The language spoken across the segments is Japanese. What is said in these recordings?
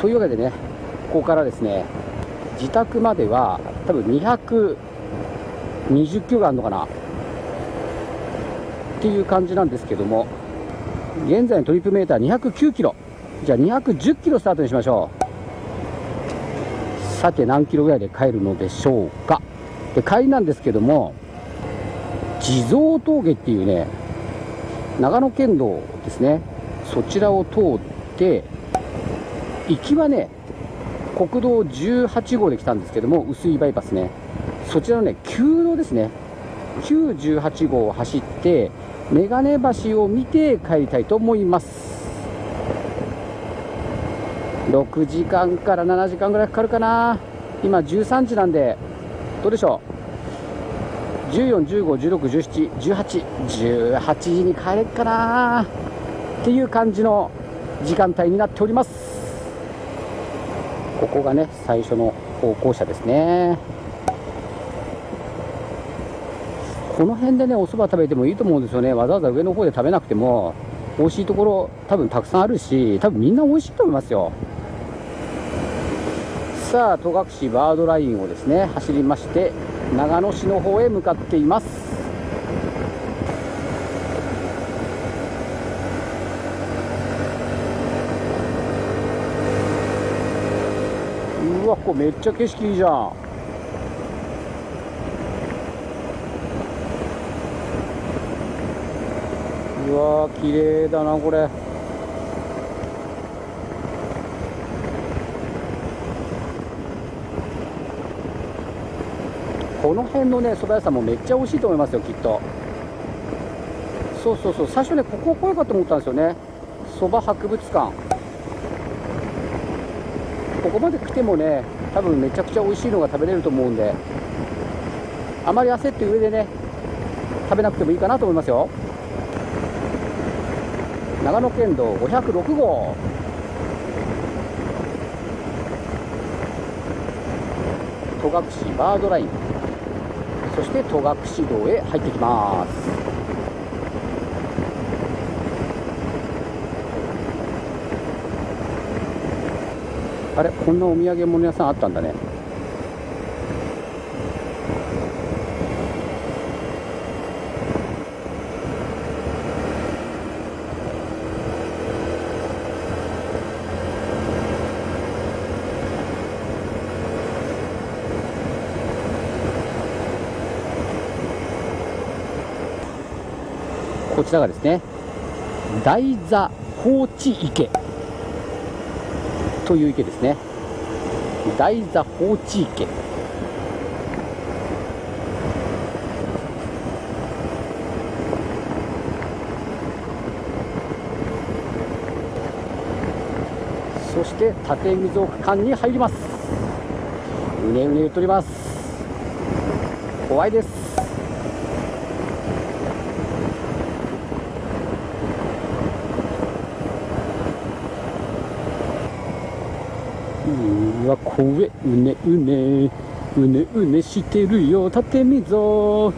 というわけでねここからですね自宅までは多分220キロがあるのかなっていう感じなんですけども現在のトリップメーター209キロ。じゃあ210キロスタートにしましょう。さて何キロぐらいで帰るのでしょうか。で帰りなんですけども地蔵峠っていうね長野県道ですねそちらを通って行きはね国道18号で来たんですけども薄いバイパスね。そちらのね旧道ですね。9 18号を走って眼鏡橋を見て帰りたいと思います。6時間から7時間ぐらいかかるかな。今13時なんでどうでしょう？141516171818時に帰れっかな。っていう感じの時間帯になっております。ここがね最初の歩行者ですね。この辺でねお蕎麦食べてもいいと思うんですよね。わざわざ上の方で食べなくても美味しいところ多分たくさんあるし多分みんな美味しいと思いますよ。さあ戸隠バードラインをですね走りまして長野市の方へ向かっています。うわここめっちゃ景色いいじゃん。うわー綺麗だなこれ。この辺のね蕎麦屋さんもめっちゃ美味しいと思いますよきっと。そうそうそう。最初ねここ来ようかと思ったんですよね。蕎麦博物館。ここまで来てもね多分めちゃくちゃ美味しいのが食べれると思うんであまり焦って上でね食べなくてもいいかなと思いますよ。長野県道506号。戸隠バードライン。そして戸隠道へ入ってきます。あれこんなお土産物屋さんあったんだね。こちらがですね大座放置池。という池ですね。大座放置池。そして縦溝区間に入ります。うねうね言っております。怖いです。うわ怖えうねうね。うねうねしてるよ。縦溝。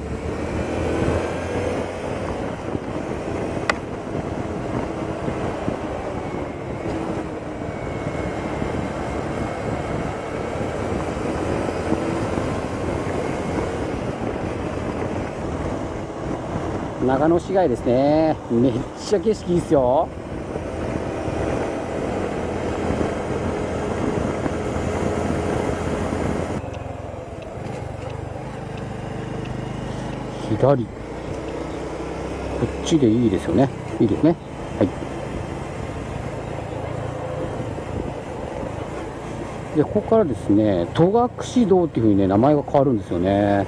長野市街ですね。めっちゃ景色いいですよ。左こっちでいいですよね。いいですね。はい。でここからですね戸隠道っていうふうにね名前が変わるんですよね。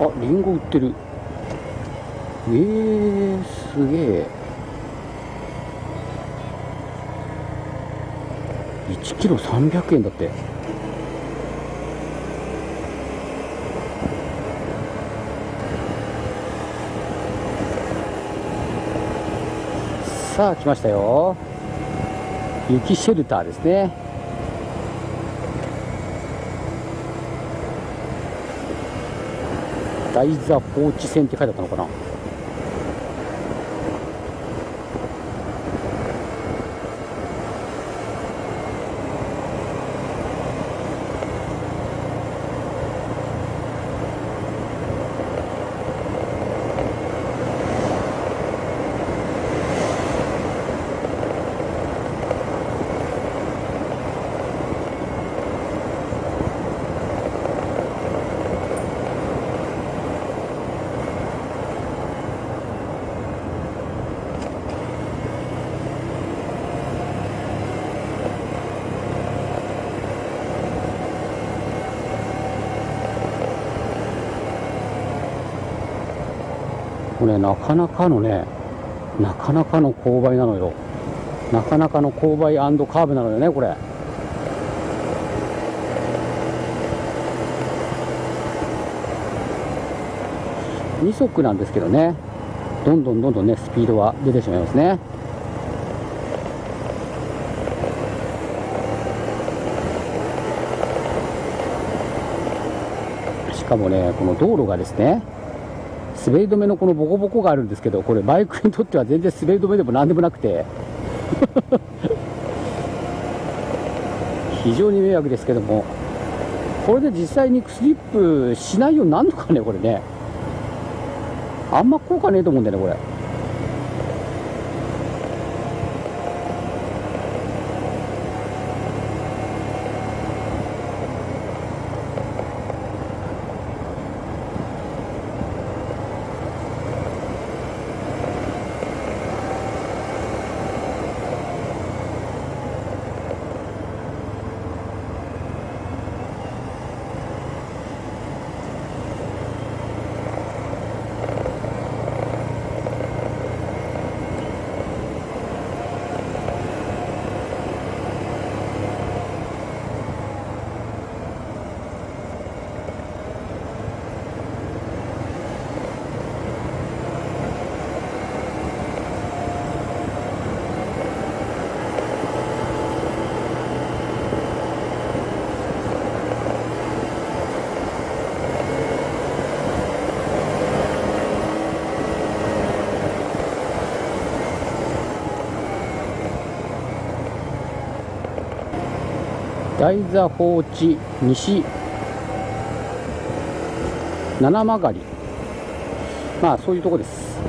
あリンゴ売ってる。えー、すげえ。1キロ300円だって。さあ来ましたよ。雪シェルターですね。台座放置線って書いてあったのかな。これなかなかのねなかなかの勾配なのよ。なかなかの勾配カーブなのよねこれ。2速なんですけどね。どんどんどんどんねスピードは出てしまいますね。しかもねこの道路がですね滑り止めのこのボコボコがあるんですけどこれバイクにとっては全然滑り止めでも何でもなくて。非常に迷惑ですけども。これで実際にスリップしないようになるのかねこれね。あんま効果ねえと思うんだよねこれ。台座放置西。七曲り。まあそういうとこです。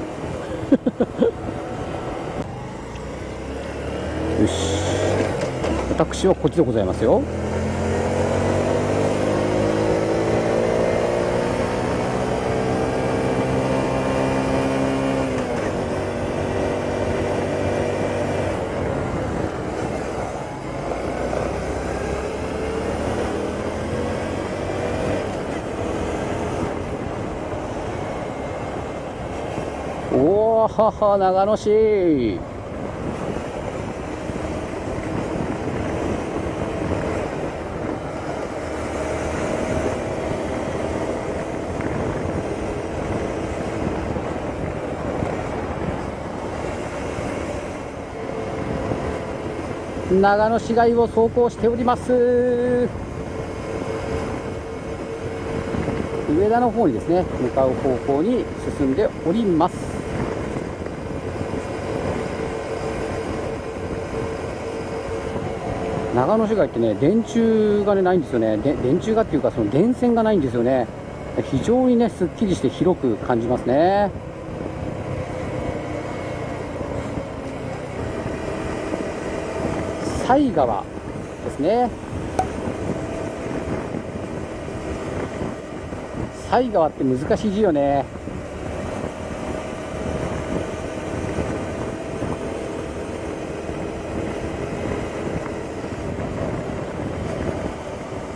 よし。私はこっちでございますよおおはは長野市。長野市街を走行しております。上田の方にですね向かう方向に進んでおります。長野市街ってね電柱がねないんですよね。で電柱がっていうかその電線がないんですよね。非常にねすっきりして広く感じますね。犀川ですね。犀川って難しい字よね。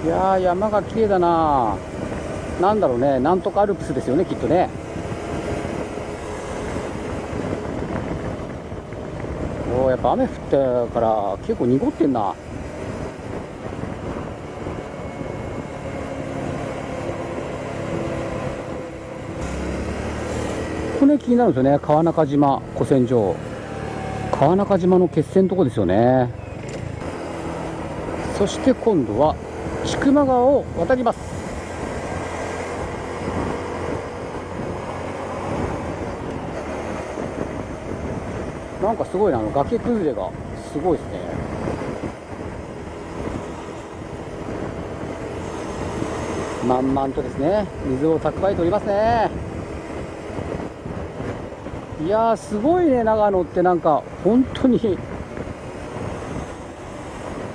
いやー山が綺麗だな。なんだろうね。なんとかアルプスですよねきっとね。おやっぱ雨降ったから結構濁ってんな。ここね気になるんですよね。川中島古戦場。川中島の決戦のとこですよね。そして今度は千曲川を渡ります。なんかすごいなあの崖崩れがすごいですね。満々とですね水を蓄えておりますね。いやすごいね長野ってなんか本当に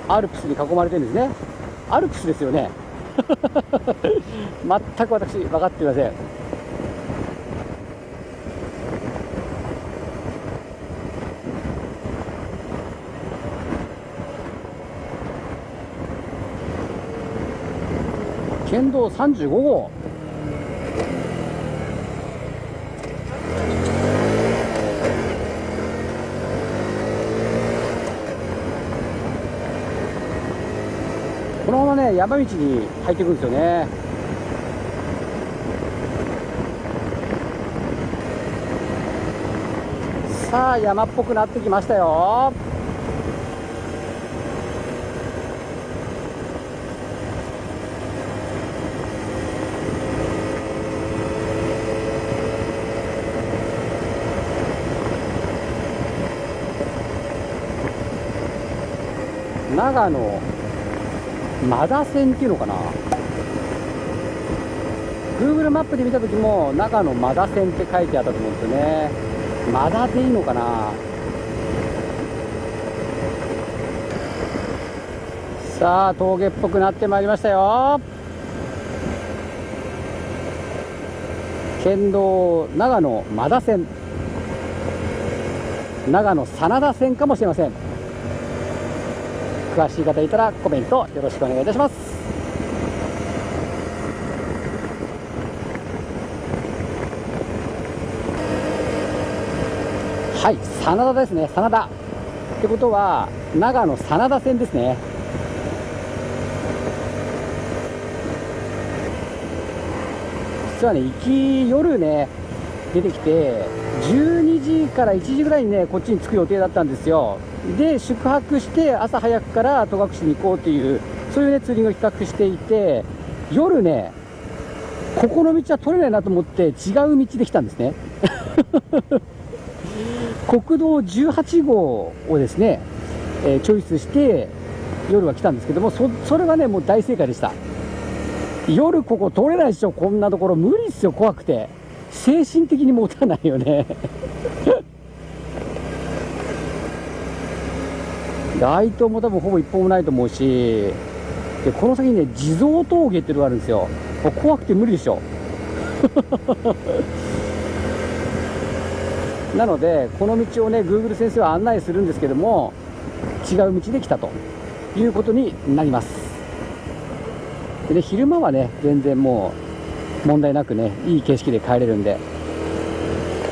アルプスに囲まれてるんですね。アルプスですよね。全く私分かっていません。県道35号このままね山道に入っていくんですよね。さあ山っぽくなってきましたよ。長野。マダ線っていうのかな。Google マップで見た時も長野マダ線って書いてあったと思うんですよね。マダでいいのかな。さあ峠っぽくなってまいりましたよ。県道長野マダ線長野真田線かもしれません。詳しい方いたらコメントよろしくお願いいたします。はい真田ですね。真田。ってことは長野真田線ですね。実はね行き夜ね出てきて12時から1時ぐらいにねこっちに着く予定だったんですよ。で宿泊して朝早くから戸隠に行こうっていうそういうねツーリングを企画していて夜ねここの道は取れないなと思って違う道で来たんですね。国道18号をですね、えー、チョイスして夜は来たんですけどもそそれはねもう大正解でした。夜ここ通れないでしょ。こんなところ無理っすよ怖くて。精神的に持たないよね。街灯も多分ほぼ一本もないと思うしでこの先にね地蔵峠っていうのがあるんですよ。怖くて無理でしょ。なのでこの道をね Google 先生は案内するんですけども違う道で来たと。いうことになります。で、ね、昼間はね全然もう問題なくねいい景色で帰れるんで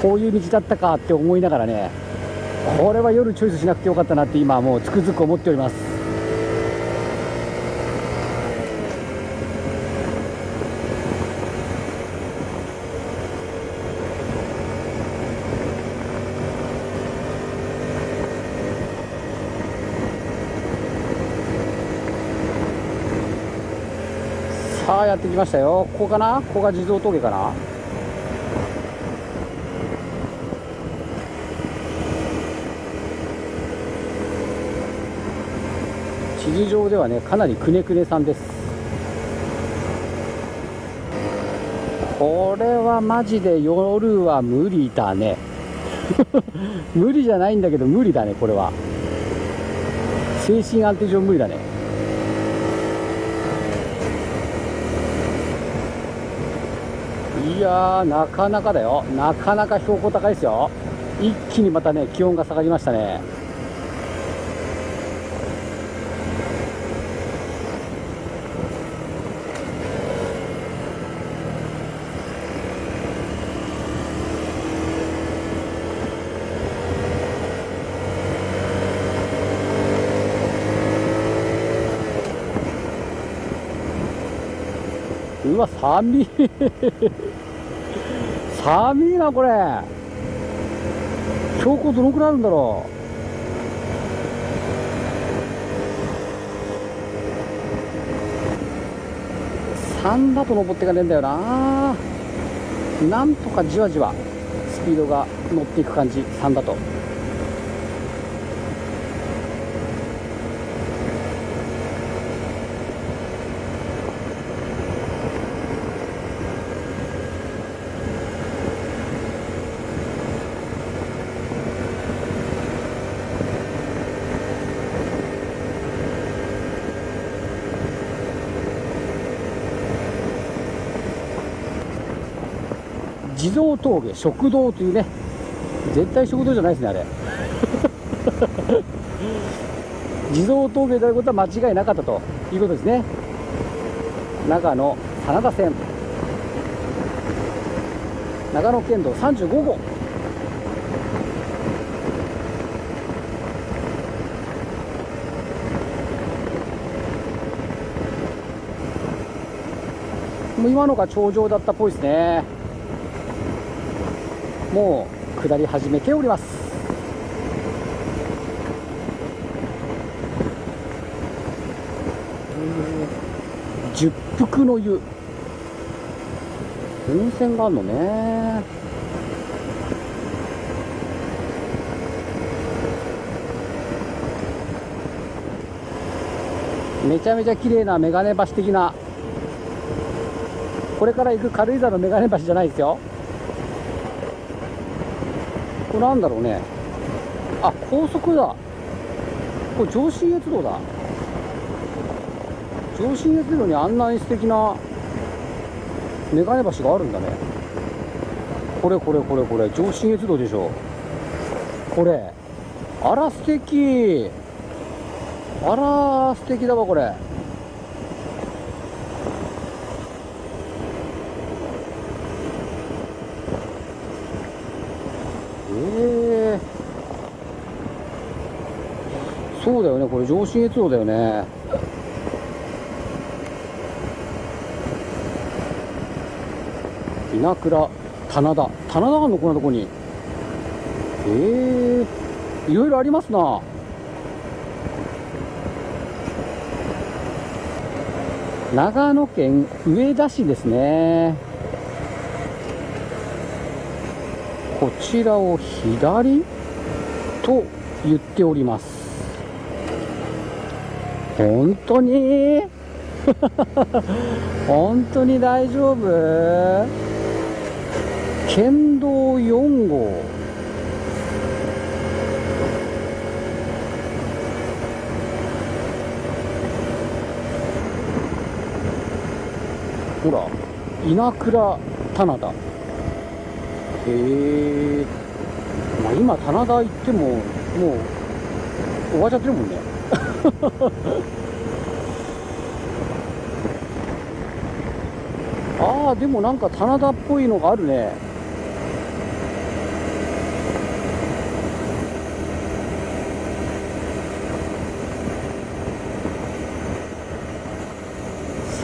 こういう道だったかって思いながらねこれは夜チョイスしなくてよかったなって今もうつくづく思っております。さあやってきましたよ。ここかな？ここが地蔵峠かな？地図上ではねかなりくねくねさんです。これはマジで夜は無理だね。無理じゃないんだけど無理だねこれは。精神安定上無理だね。いやーなかなかだよ。なかなか標高高いですよ。一気にまたね気温が下がりましたね。わ寒い。寒いなこれ。標高どのくらいあるんだろう。3だと登っていかねえんだよな。なんとかじわじわスピードが乗っていく感じ3だと地蔵峠食堂というね。絶対食堂じゃないですねあれ。地蔵峠であることは間違いなかったということですね。長野真田線。長野県道35号。もう今のが頂上だったっぽいですね。もう下り始めております。十福の湯。温泉があるのね。めちゃめちゃ綺麗な眼鏡橋的な。これから行く軽井沢の眼鏡橋じゃないですよ。これなんだろうね。あ高速だ。これ上信越道だ。上信越道にあんなに素敵な眼鏡橋があるんだね。これこれこれこれ。上信越道でしょこれ。あら素敵。あら素敵だわこれ。ええそうだよねこれ上信越道だよね。稲倉棚田。棚田があるのこんなとこに。ええいろいろありますな。長野県上田市ですねこちらを左と言っております。本当に？本当に大丈夫？県道4号。ほら稲倉棚田。えまあ今棚田行ってももう終わっちゃってるもんね。ああでもなんか棚田っぽいのがあるね。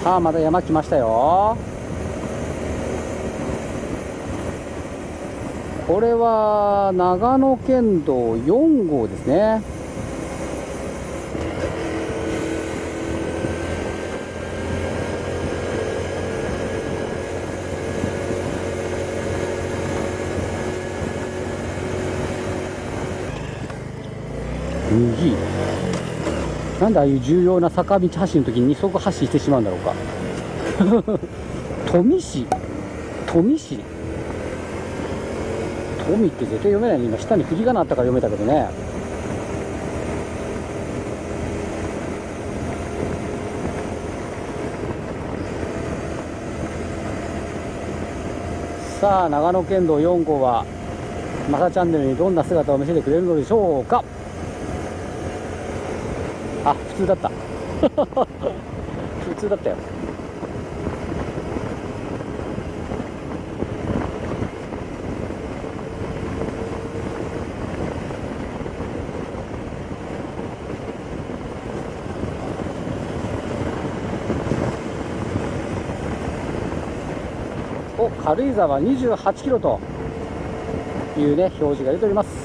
さあまた山来ましたよ。これは長野県道4号ですね。右。なんでああいう重要な坂道走る時に二足発進してしまうんだろうか。富市。富市。富って絶対読めない。ね今下に振り仮名あったから読めたけどね。さあ長野県道4号はマサチャンネルにどんな姿を見せてくれるのでしょうか。あ普通だった。普通だったよ。軽井沢28キロというね表示が出ております。